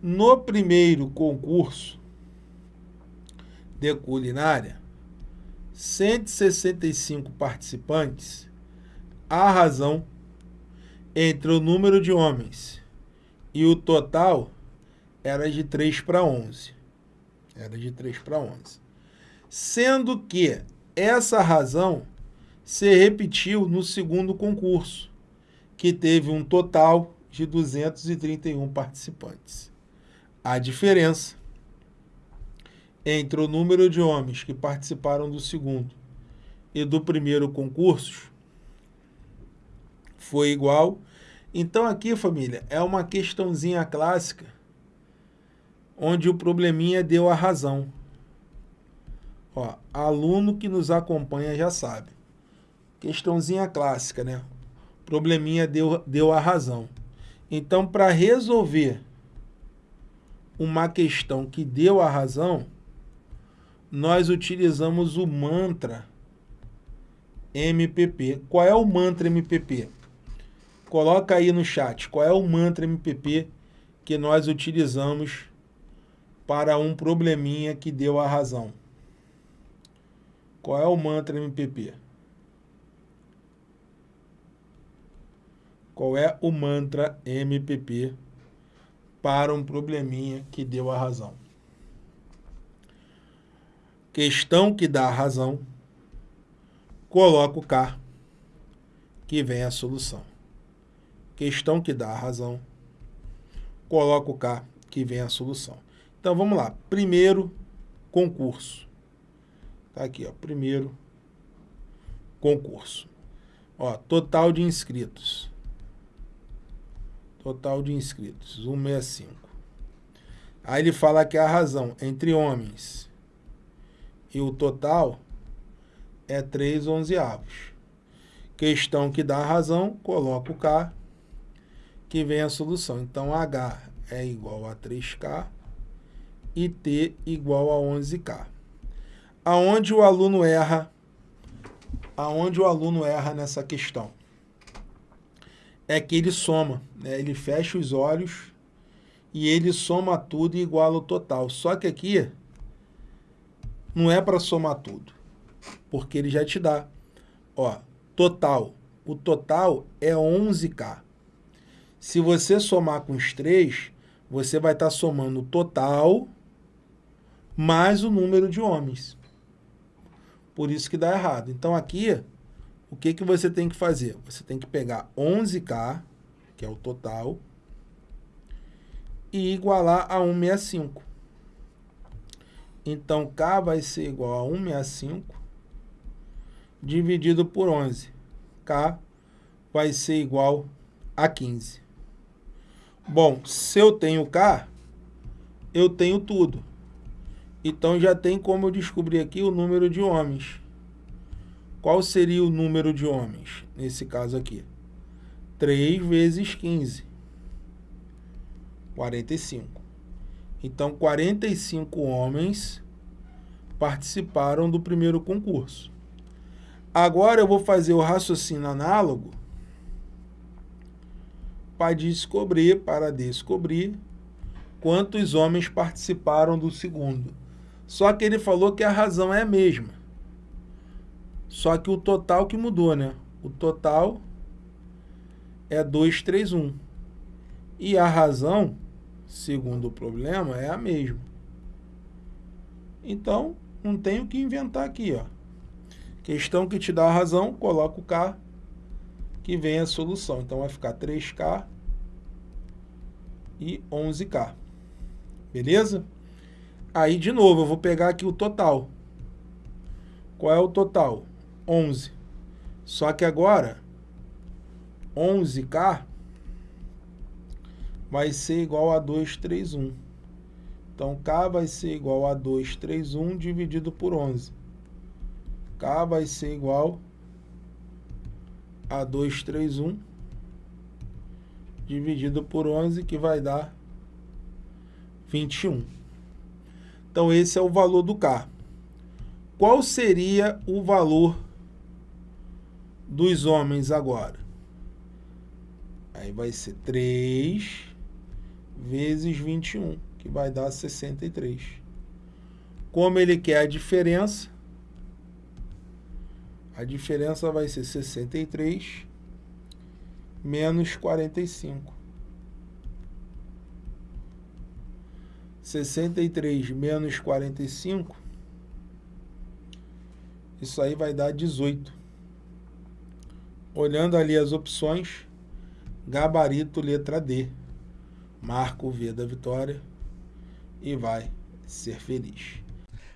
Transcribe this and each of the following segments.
No primeiro concurso de culinária, 165 participantes, a razão entre o número de homens e o total era de 3 para 11. Era de 3 para 11. Sendo que essa razão se repetiu no segundo concurso, que teve um total de 231 participantes. A diferença entre o número de homens que participaram do segundo e do primeiro concurso foi igual. Então aqui, família, é uma questãozinha clássica onde o probleminha deu a razão. Ó, aluno que nos acompanha já sabe. Questãozinha clássica, né? Probleminha deu, deu a razão. Então, para resolver uma questão que deu a razão, nós utilizamos o mantra MPP. Qual é o mantra MPP? Coloca aí no chat qual é o mantra MPP que nós utilizamos para um probleminha que deu a razão. Qual é o mantra MPP? Qual é o mantra MPP para um probleminha que deu a razão? Questão que dá a razão, coloca o K, que vem a solução. Questão que dá a razão, coloca o K, que vem a solução. Então, vamos lá. Primeiro concurso. Tá aqui, ó. Primeiro concurso. Ó, total de inscritos. Total de inscritos, 165. Aí ele fala que a razão entre homens e o total é 3 onzeavos. Questão que dá a razão, coloca o K, que vem a solução. Então, H é igual a 3K e T igual a 11K. Aonde o aluno erra? Aonde o aluno erra nessa questão? É que ele soma, né? ele fecha os olhos e ele soma tudo e iguala o total. Só que aqui não é para somar tudo, porque ele já te dá. Ó, total. O total é 11K. Se você somar com os três, você vai estar tá somando o total mais o número de homens. Por isso que dá errado. Então aqui o que, que você tem que fazer? Você tem que pegar 11K, que é o total, e igualar a 165. Então, K vai ser igual a 165 dividido por 11. K vai ser igual a 15. Bom, se eu tenho K, eu tenho tudo. Então, já tem como eu descobrir aqui o número de homens. Qual seria o número de homens, nesse caso aqui? 3 vezes 15. 45. Então, 45 homens participaram do primeiro concurso. Agora eu vou fazer o raciocínio análogo para descobrir, para descobrir quantos homens participaram do segundo. Só que ele falou que a razão é a mesma. Só que o total que mudou, né? O total é 231. E a razão, segundo o problema, é a mesma. Então, não tenho que inventar aqui, ó. Questão que te dá a razão, coloca o K, que vem a solução. Então, vai ficar 3K e 11K. Beleza? Aí, de novo, eu vou pegar aqui o total. Qual é o total? 11. Só que agora, 11K vai ser igual a 231. Então, K vai ser igual a 231 dividido por 11. K vai ser igual a 231 dividido por 11, que vai dar 21. Então, esse é o valor do K. Qual seria o valor dos homens agora. Aí vai ser 3 vezes 21, que vai dar 63. Como ele quer a diferença, a diferença vai ser 63 menos 45. 63 menos 45, isso aí vai dar 18. Olhando ali as opções, gabarito letra D. Marca o V da vitória e vai ser feliz.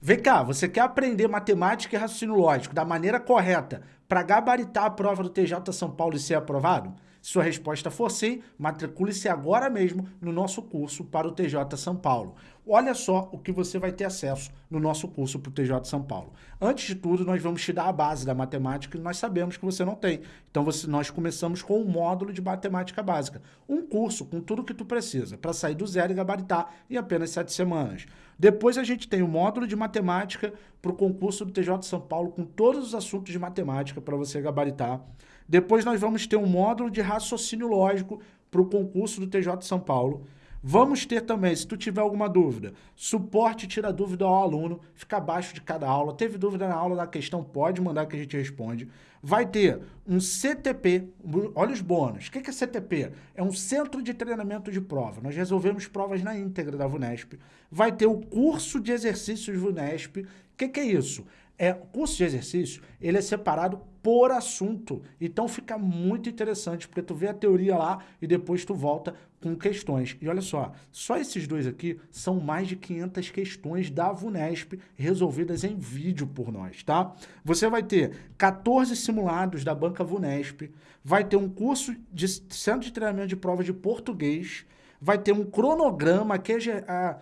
Vem cá, você quer aprender matemática e raciocínio lógico da maneira correta para gabaritar a prova do TJ São Paulo e ser aprovado? Se sua resposta for sim, matricule-se agora mesmo no nosso curso para o TJ São Paulo. Olha só o que você vai ter acesso no nosso curso para o TJ São Paulo. Antes de tudo, nós vamos te dar a base da matemática que nós sabemos que você não tem. Então, você, nós começamos com um módulo de matemática básica. Um curso com tudo que tu precisa para sair do zero e gabaritar em apenas sete semanas. Depois a gente tem o módulo de matemática para o concurso do TJ São Paulo com todos os assuntos de matemática para você gabaritar. Depois nós vamos ter um módulo de raciocínio lógico para o concurso do TJ São Paulo. Vamos ter também, se tu tiver alguma dúvida, suporte tira dúvida ao aluno, fica abaixo de cada aula. Teve dúvida na aula da questão, pode mandar que a gente responde. Vai ter um CTP, olha os bônus. O que é CTP? É um Centro de Treinamento de Prova. Nós resolvemos provas na íntegra da VUNESP. Vai ter o curso de exercícios VUNESP. O que, que é isso? É, o curso de exercício, ele é separado por assunto. Então fica muito interessante, porque tu vê a teoria lá e depois tu volta com questões. E olha só, só esses dois aqui são mais de 500 questões da VUNESP resolvidas em vídeo por nós, tá? Você vai ter 14 simulados da banca VUNESP, vai ter um curso de centro de treinamento de prova de português, vai ter um cronograma que é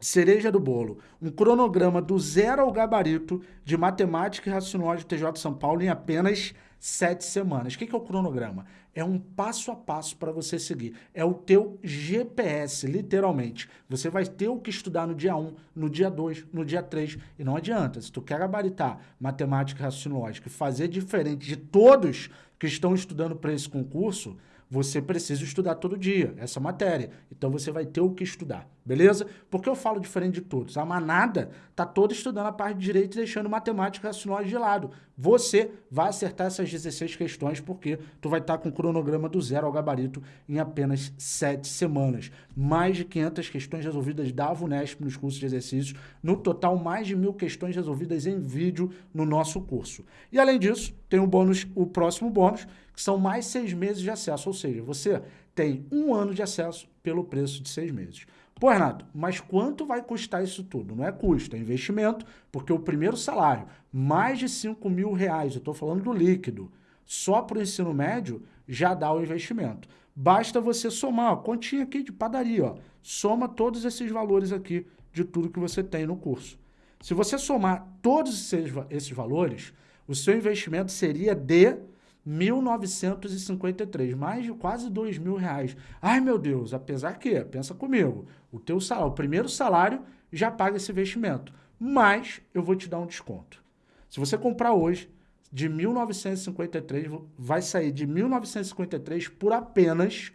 cereja do bolo, um cronograma do zero ao gabarito de matemática e raciocínio TJ São Paulo em apenas sete semanas. O que é o cronograma? É um passo a passo para você seguir. É o teu GPS, literalmente. Você vai ter o que estudar no dia 1, no dia 2, no dia 3. E não adianta, se tu quer gabaritar matemática e raciocínio e fazer diferente de todos que estão estudando para esse concurso, você precisa estudar todo dia essa matéria. Então você vai ter o que estudar, beleza? Porque eu falo diferente de todos. A manada tá toda estudando a parte de direito e deixando matemática e racionais de lado. Você vai acertar essas 16 questões porque tu vai estar tá com o cronograma do zero ao gabarito em apenas 7 semanas. Mais de 500 questões resolvidas da VUNESP nos cursos de exercícios. No total, mais de mil questões resolvidas em vídeo no nosso curso. E além disso, tem o bônus, o próximo bônus, são mais seis meses de acesso, ou seja, você tem um ano de acesso pelo preço de seis meses. Pô, Renato, mas quanto vai custar isso tudo? Não é custo, é investimento, porque o primeiro salário, mais de 5 mil reais, eu estou falando do líquido, só para o ensino médio, já dá o investimento. Basta você somar, ó, continha aqui de padaria, ó, soma todos esses valores aqui de tudo que você tem no curso. Se você somar todos esses, esses valores, o seu investimento seria de 1.953, mais de quase dois mil reais. Ai, meu Deus, apesar que, pensa comigo, o teu salário, o primeiro salário já paga esse investimento, mas eu vou te dar um desconto. Se você comprar hoje, de 1.953, vai sair de 1.953 por apenas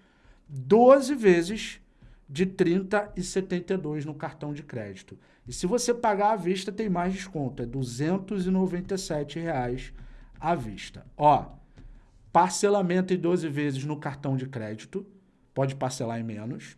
12 vezes de 30,72 no cartão de crédito. E se você pagar à vista, tem mais desconto, é 297 reais à vista. Ó, Parcelamento em 12 vezes no cartão de crédito, pode parcelar em menos.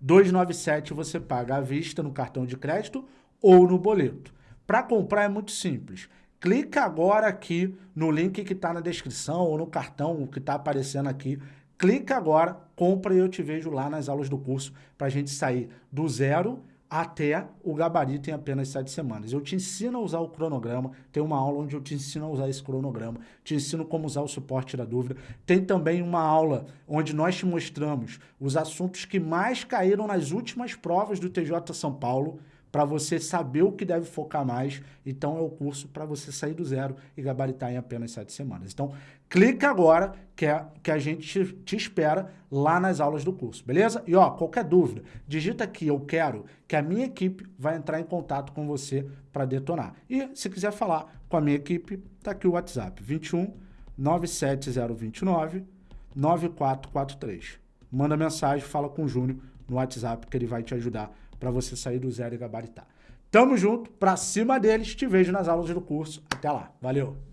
297 você paga à vista no cartão de crédito ou no boleto. Para comprar é muito simples. Clica agora aqui no link que está na descrição ou no cartão que está aparecendo aqui. Clica agora, compra e eu te vejo lá nas aulas do curso para a gente sair do zero até o gabarito em apenas sete semanas. Eu te ensino a usar o cronograma, tem uma aula onde eu te ensino a usar esse cronograma, te ensino como usar o suporte da dúvida. Tem também uma aula onde nós te mostramos os assuntos que mais caíram nas últimas provas do TJ São Paulo, para você saber o que deve focar mais. Então, é o curso para você sair do zero e gabaritar em apenas sete semanas. Então, clica agora que, é, que a gente te, espera lá nas aulas do curso, beleza? E, ó, qualquer dúvida, digita aqui, eu quero, que a minha equipe vai entrar em contato com você para detonar. E, se quiser falar com a minha equipe, tá aqui o WhatsApp, 21 97029 9443. manda mensagem, fala com o Júnior no WhatsApp que ele vai te ajudar para você sair do zero e gabaritar. Tamo junto, pra cima deles, te vejo nas aulas do curso. Até lá, valeu!